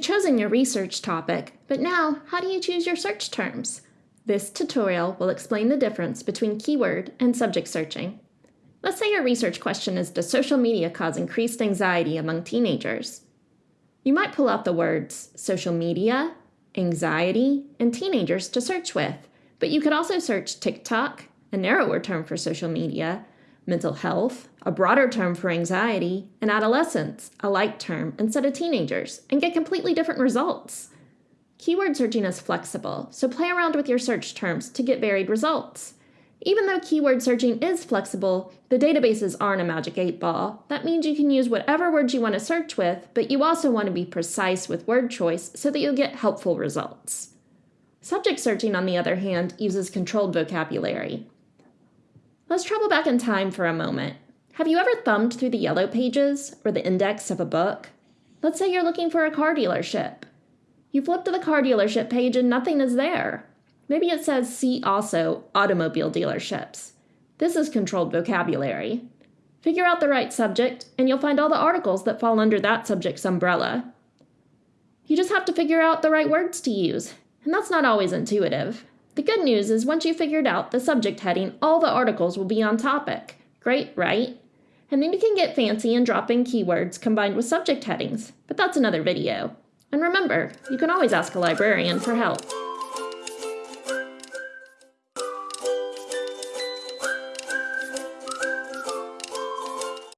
chosen your research topic, but now how do you choose your search terms? This tutorial will explain the difference between keyword and subject searching. Let's say your research question is Does social media cause increased anxiety among teenagers? You might pull out the words social media, anxiety, and teenagers to search with, but you could also search TikTok, a narrower term for social media, mental health, a broader term for anxiety, and adolescence, a light term, instead of teenagers, and get completely different results. Keyword searching is flexible, so play around with your search terms to get varied results. Even though keyword searching is flexible, the databases aren't a magic 8 ball. That means you can use whatever words you want to search with, but you also want to be precise with word choice so that you'll get helpful results. Subject searching, on the other hand, uses controlled vocabulary. Let's travel back in time for a moment. Have you ever thumbed through the yellow pages or the index of a book? Let's say you're looking for a car dealership. You flip to the car dealership page and nothing is there. Maybe it says see also automobile dealerships. This is controlled vocabulary. Figure out the right subject, and you'll find all the articles that fall under that subject's umbrella. You just have to figure out the right words to use, and that's not always intuitive. The good news is once you figured out the subject heading, all the articles will be on topic. Great, right? And then you can get fancy and drop in keywords combined with subject headings, but that's another video. And remember, you can always ask a librarian for help.